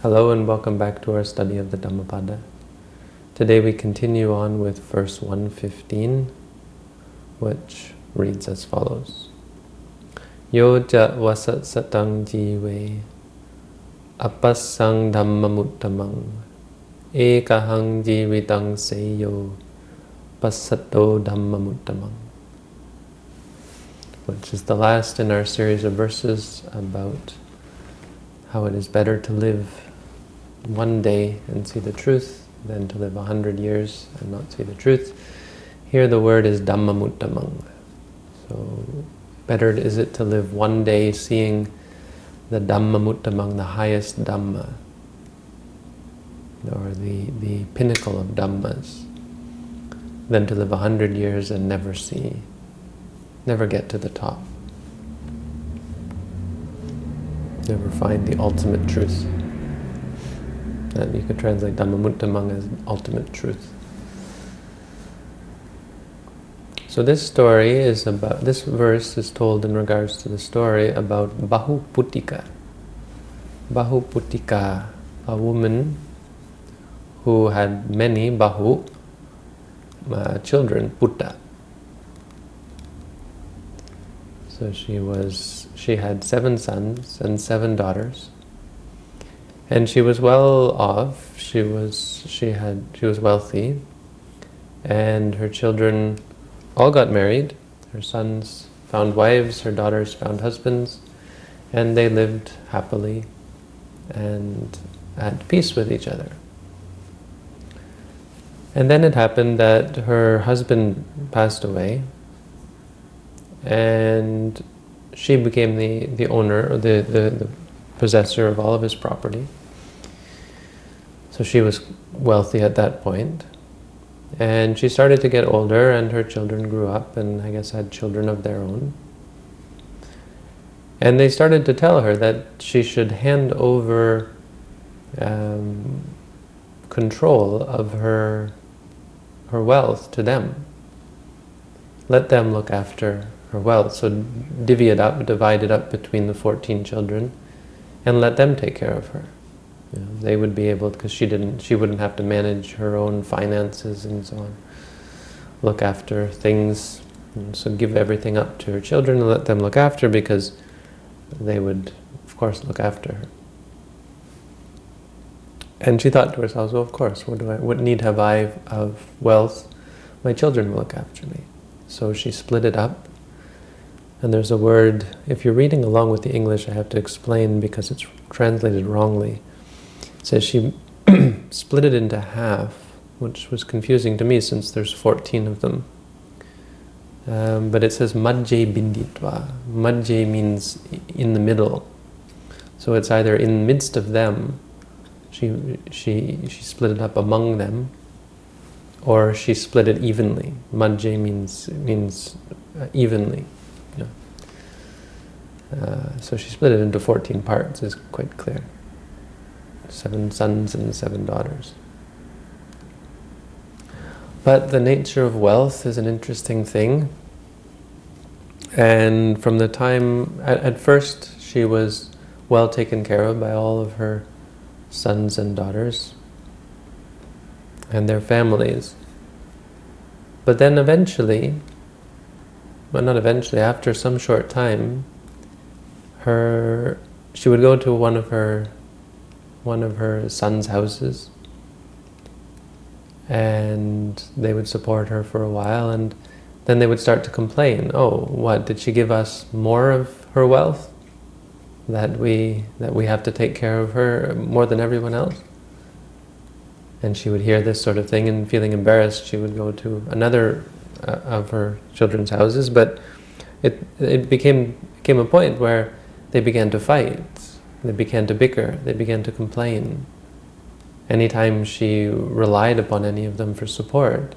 Hello and welcome back to our study of the Dhammapada. Today we continue on with verse 115, which reads as follows. Yo ja vasat satang jive apasang dhammamuttamang ekahang jivitang seyo pasato dhammamuttamang which is the last in our series of verses about how it is better to live one day and see the truth than to live a hundred years and not see the truth. Here the word is dhammamuttamang. So better is it to live one day seeing the dhammamuttamang, the highest dhamma, or the, the pinnacle of dhammas, than to live a hundred years and never see, never get to the top. Never find the ultimate truth. And you could translate Dhammamuttamang as ultimate truth. So this story is about, this verse is told in regards to the story about Bahuputtika. Bahuputtika, a woman who had many Bahu, uh, children, Putta. So she was, she had seven sons and seven daughters. And she was well off. She was she had she was wealthy, and her children all got married. Her sons found wives, her daughters found husbands, and they lived happily and at peace with each other. And then it happened that her husband passed away, and she became the, the owner, the, the, the possessor of all of his property. So she was wealthy at that point. And she started to get older and her children grew up and I guess had children of their own. And they started to tell her that she should hand over um, control of her, her wealth to them. Let them look after her wealth. So divvy it up, divide it up between the 14 children and let them take care of her. You know, they would be able, because she didn't, she wouldn't have to manage her own finances and so on. Look after things, so give everything up to her children and let them look after because they would, of course, look after her. And she thought to herself, well, of course, what, do I, what need have I of wealth? My children will look after me. So she split it up. And there's a word, if you're reading along with the English, I have to explain because it's translated wrongly It says she split it into half, which was confusing to me since there's 14 of them. Um, but it says madje binditva. Madje means in the middle. So it's either in the midst of them, she, she, she split it up among them, or she split it evenly. Madje means, means uh, evenly. Uh, so she split it into 14 parts, is quite clear seven sons and seven daughters. But the nature of wealth is an interesting thing. And from the time, at, at, first, she was well taken care of by all of her sons and daughters and their families. But then eventually, well not eventually, after some short time, her she would go to one of her one of her son's houses. And they would support her for a while and then they would start to complain oh what did she give us more of her wealth that we that we have to take care of her more than everyone else? And she would hear this sort of thing and feeling embarrassed she would go to another uh, of her children's houses. But it it became came a point where they began to fight they began to bicker, they began to complain. Anytime she relied upon any of them for support,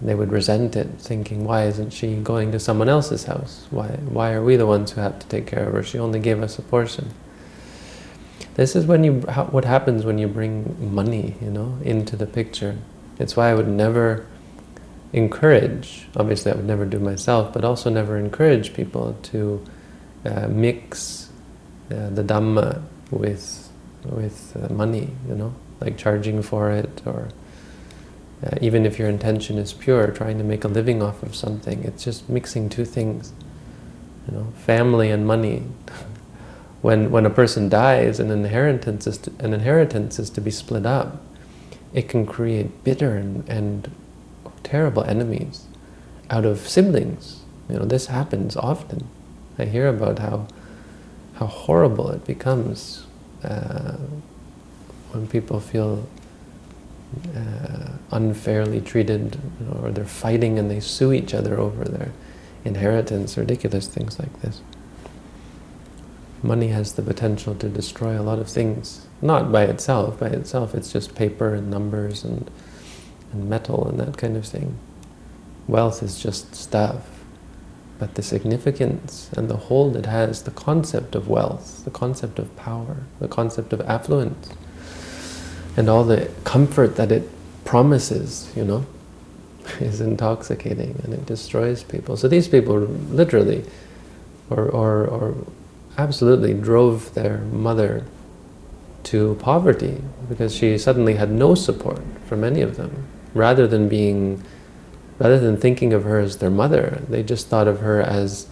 they would resent it, thinking, why isn't she going to someone else's house? Why, why are we the ones who have to take care of her? She only gave us a portion. This is when you what happens when you bring money, you know, into the picture. It's why I would never encourage, obviously I would never do myself, but also never encourage people to uh, mix uh, the Dhamma with with uh, money, you know, like charging for it or uh, even if your intention is pure, trying to make a living off of something, it's just mixing two things, you know, family and money. when when a person dies, an inheritance is to, an inheritance is to be split up. It can create bitter and, and terrible enemies out of siblings. You know, this happens often. I hear about how how horrible it becomes uh, when people feel uh, unfairly treated, or they're fighting and they sue each other over their inheritance, ridiculous things like this. Money has the potential to destroy a lot of things, not by itself. By itself, it's just paper and numbers and, and metal and that kind of thing. Wealth is just stuff. But the significance and the hold it has, the concept of wealth, the concept of power, the concept of affluence, and all the comfort that it promises, you know, is intoxicating and it destroys people. So these people literally or, or, or absolutely drove their mother to poverty because she suddenly had no support from any of them. Rather than being, rather than thinking of her as their mother, they just thought of her as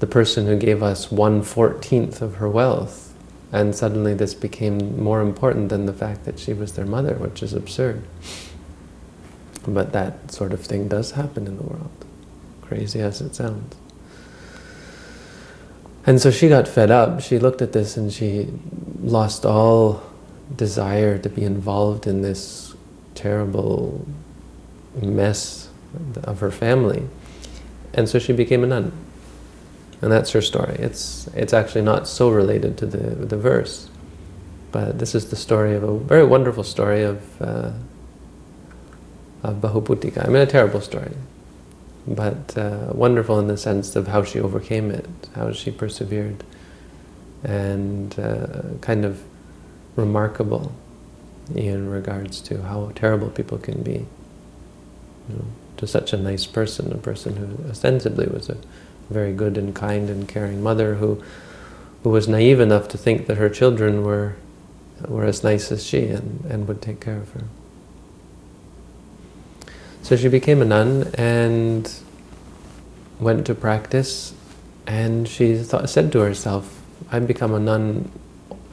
the person who gave us one-fourteenth of her wealth and suddenly this became more important than the fact that she was their mother, which is absurd. But that sort of thing does happen in the world, crazy as it sounds. And so she got fed up. She looked at this and she lost all desire to be involved in this terrible mess of her family. And so she became a nun. And that's her story. It's, it's actually not so related to the, the verse. But this is the story of a very wonderful story of, uh, of Bahuputtika. I mean, a terrible story. But uh, wonderful in the sense of how she overcame it, how she persevered. And uh, kind of remarkable in regards to how terrible people can be. You know, to such a nice person, a person who ostensibly was a very good and kind and caring mother who who was naive enough to think that her children were were as nice as she and, and would take care of her. So she became a nun and went to practice and she thought, said to herself, I've become a nun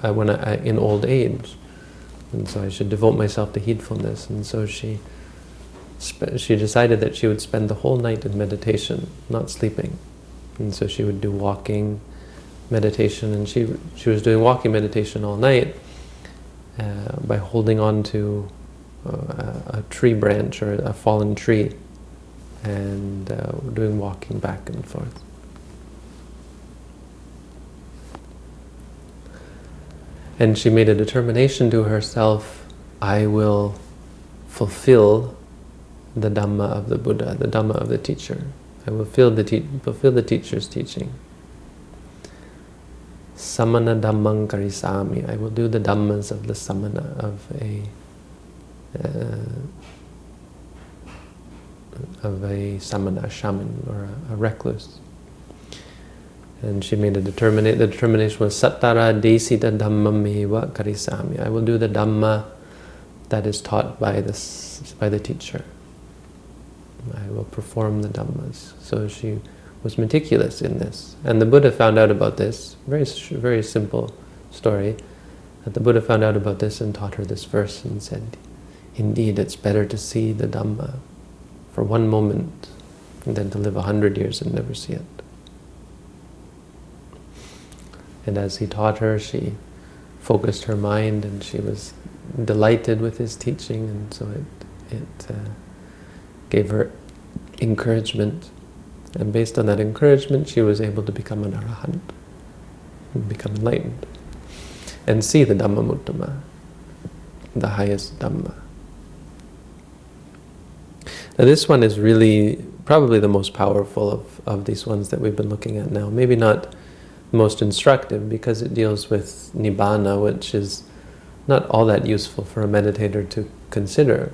uh, when I, in old age and so I should devote myself to heedfulness and so she she decided that she would spend the whole night in meditation, not sleeping. And so she would do walking meditation, and she she was doing walking meditation all night uh, by holding on to uh, a tree branch or a fallen tree and uh, doing walking back and forth. And she made a determination to herself, I will fulfill the Dhamma of the Buddha, the Dhamma of the teacher. I will fulfill the, fulfill the teacher's teaching. Samana Dhammang Karisami. I will do the Dhammas of the Samana, of a uh, of a samana, shaman, or a, a recluse. And she made a determination, the determination was Sattara Desita Dhammameva Karisami. I will do the Dhamma that is taught by, this, by the teacher. I will perform the Dhammas. So she was meticulous in this. And the Buddha found out about this, very, very simple story, that the Buddha found out about this and taught her this verse and said, indeed it's better to see the Dhamma for one moment than to live a hundred years and never see it. And as he taught her, she focused her mind and she was delighted with his teaching and so it, it uh, gave her encouragement. And based on that encouragement, she was able to become an arahant, become enlightened, and see the Dhamma Muttama, the highest Dhamma. Now this one is really probably the most powerful of, of these ones that we've been looking at now. Maybe not most instructive because it deals with Nibbana, which is not all that useful for a meditator to consider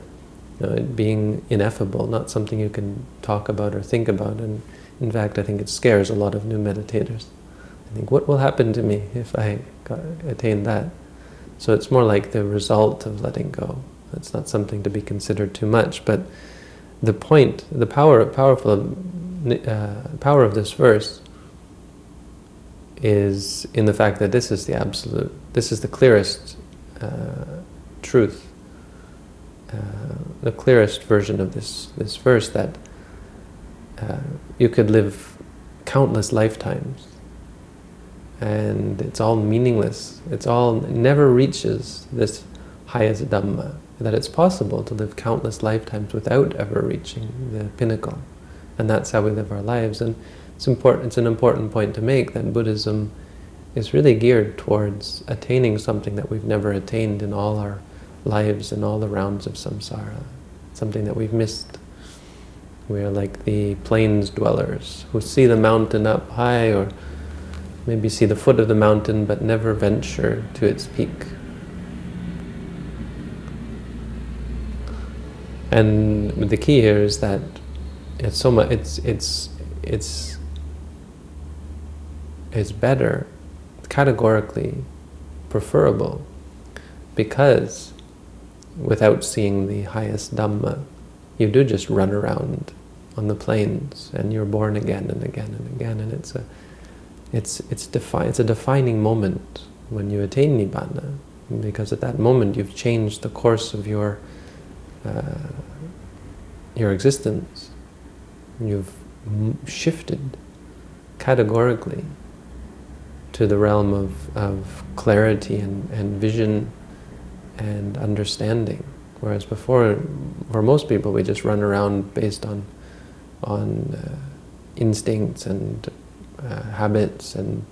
know, it being ineffable, not something you can talk about or think about. And in fact, I think it scares a lot of new meditators. I think, what will happen to me if I attain that? So it's more like the result of letting go. It's not something to be considered too much, but the point, the power, powerful, uh, power of this verse is in the fact that this is the absolute, this is the clearest uh, truth, the clearest version of this this verse that uh, you could live countless lifetimes and it's all meaningless. It's all, never reaches this highest Dhamma, that it's possible to live countless lifetimes without ever reaching the pinnacle. And that's how we live our lives. And it's important. It's an important point to make that Buddhism is really geared towards attaining something that we've never attained in all our lives and all the rounds of samsara, something that we've missed. We are like the plains dwellers who see the mountain up high or maybe see the foot of the mountain but never venture to its peak. And the key here is that it's so much. It's it's it's it's better, categorically preferable, because without seeing the highest Dhamma, you do just run around on the plains and you're born again and again and again, and it's a it's it's defi it's a defining moment when you attain nibbana, because at that moment you've changed the course of your uh, your existence. You've shifted categorically to the realm of, of clarity and, and vision and understanding. Whereas before, for most people, we just run around based on on uh, instincts and uh, habits and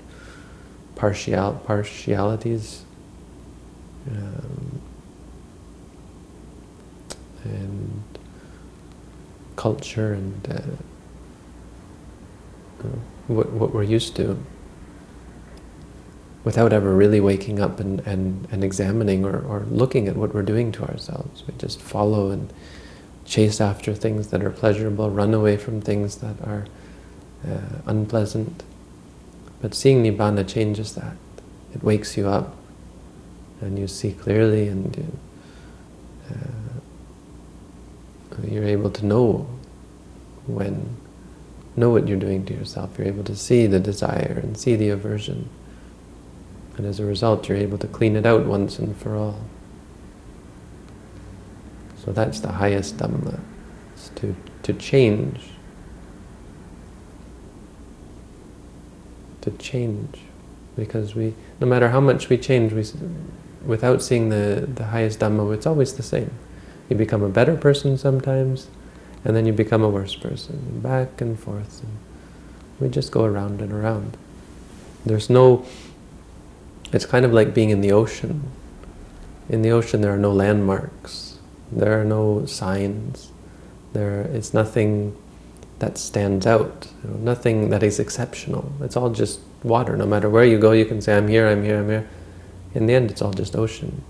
partial partialities. Um, and culture and uh, what, what we're used to without ever really waking up and, and, and examining or, or looking at what we're doing to ourselves. We just follow and chase after things that are pleasurable, run away from things that are uh, unpleasant. But seeing Nibbana changes that. It wakes you up and you see clearly and you, uh, you're able to know when, know what you're doing to yourself. You're able to see the desire and see the aversion. And as a result, you're able to clean it out once and for all. So that's the highest Dhamma, is to, to change. To change. Because we, no matter how much we change, we, without seeing the, the highest Dhamma, it's always the same. You become a better person sometimes, and then you become a worse person, back and forth. And we just go around and around. There's no, it's kind of like being in the ocean. In the ocean there are no landmarks, there are no signs, there is nothing that stands out, you know, nothing that is exceptional. It's all just water. No matter where you go, you can say, I'm here, I'm here, I'm here. In the end, it's all just ocean.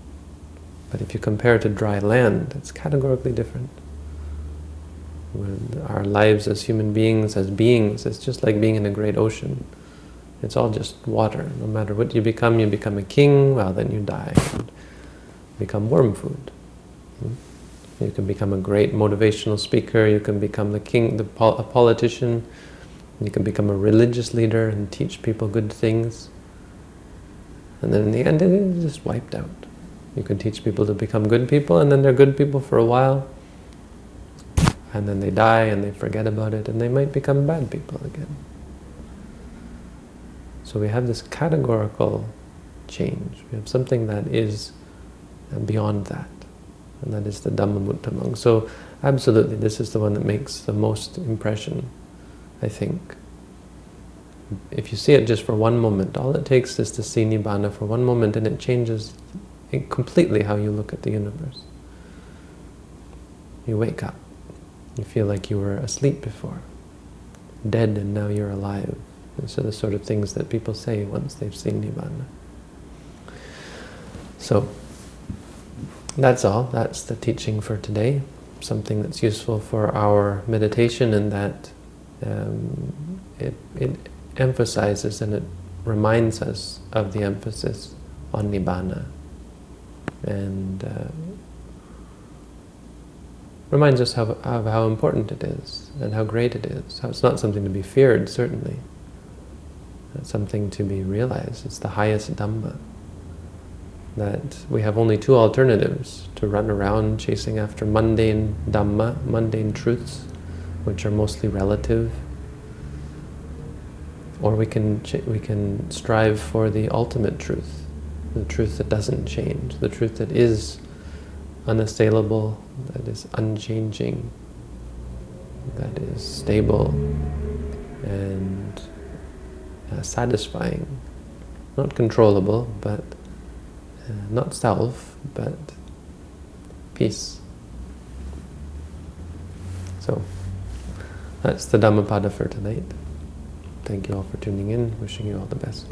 But if you compare it to dry land, it's categorically different. With our lives as human beings, as beings, it's just like being in a great ocean. It's all just water. No matter what you become, you become a king, well then you die. And become worm food. You can become a great motivational speaker, you can become the king, the pol a politician, you can become a religious leader and teach people good things. And then in the end, it is just wiped out. You can teach people to become good people, and then they're good people for a while, and then they die and they forget about it, and they might become bad people again. So we have this categorical change. We have something that is uh, beyond that, and that is the Dhammamuttamang. So absolutely, this is the one that makes the most impression, I think. If you see it just for one moment, all it takes is to see Nibbana for one moment, and it changes completely how you look at the universe. You wake up. You feel like you were asleep before, dead and now you're alive. These are the sort of things that people say once they've seen Nibbana. So, that's all. That's the teaching for today. Something that's useful for our meditation and that um, it, it emphasizes and it reminds us of the emphasis on Nibbana and uh, reminds us of, of how important it is and how great it is. How it's not something to be feared, certainly. It's something to be realized. It's the highest Dhamma. That we have only two alternatives, to run around chasing after mundane Dhamma, mundane truths, which are mostly relative, or we can, we can strive for the ultimate truth, the truth that doesn't change, the truth that is unassailable, that is unchanging, that is stable and uh, satisfying. Not controllable, but uh, not self, but peace. So, that's the Dhammapada for tonight. Thank you all for tuning in. Wishing you all the best.